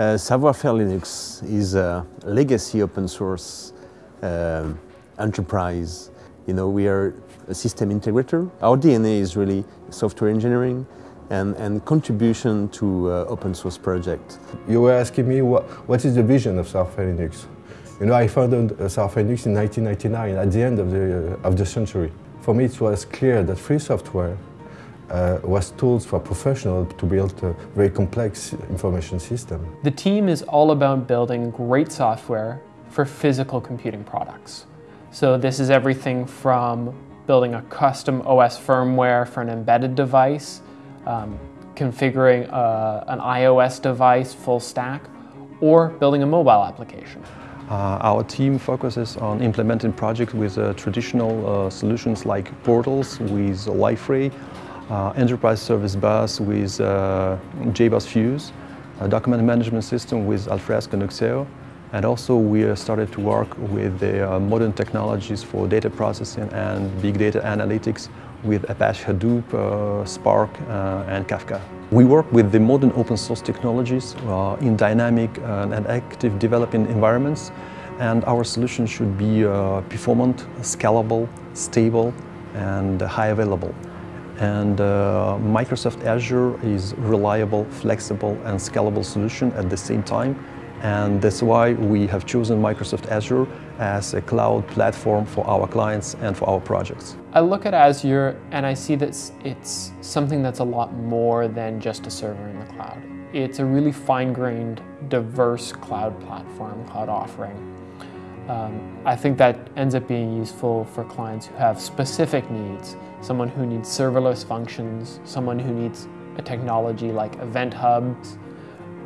Uh, Savoir-faire Linux is a legacy open source uh, enterprise. You know, we are a system integrator. Our DNA is really software engineering and, and contribution to uh, open source project. You were asking me what, what is the vision of Savoir-faire Linux. You know, I founded uh, Savoir-faire Linux in 1999 at the end of the, uh, of the century. For me, it was clear that free software uh, was tools for professionals to build a very complex information system. The team is all about building great software for physical computing products. So this is everything from building a custom OS firmware for an embedded device, um, configuring a, uh, an iOS device full stack, or building a mobile application. Uh, our team focuses on implementing projects with uh, traditional uh, solutions like portals with Liferay, enterprise service bus with uh, JBoss Fuse, a document management system with Alfresco and Nuxeo, and also we started to work with the uh, modern technologies for data processing and big data analytics with Apache Hadoop, uh, Spark uh, and Kafka. We work with the modern open source technologies uh, in dynamic and active developing environments and our solution should be uh, performant, scalable, stable and high available. And uh, Microsoft Azure is reliable, flexible and scalable solution at the same time. And that's why we have chosen Microsoft Azure as a cloud platform for our clients and for our projects. I look at Azure and I see that it's something that's a lot more than just a server in the cloud. It's a really fine-grained, diverse cloud platform, cloud offering. Um, I think that ends up being useful for clients who have specific needs someone who needs serverless functions, someone who needs a technology like Event Hubs.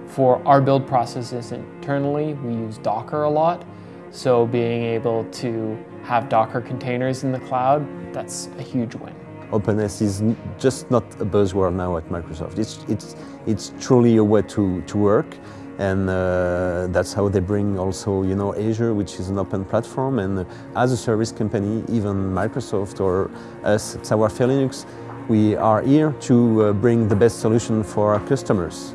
For our build processes internally, we use Docker a lot. So being able to have Docker containers in the cloud, that's a huge win. Openness is just not a buzzword now at Microsoft. It's, it's, it's truly a way to, to work and uh, that's how they bring also you know Azure which is an open platform and as a service company even Microsoft or us Savoir-faire Linux we are here to uh, bring the best solution for our customers.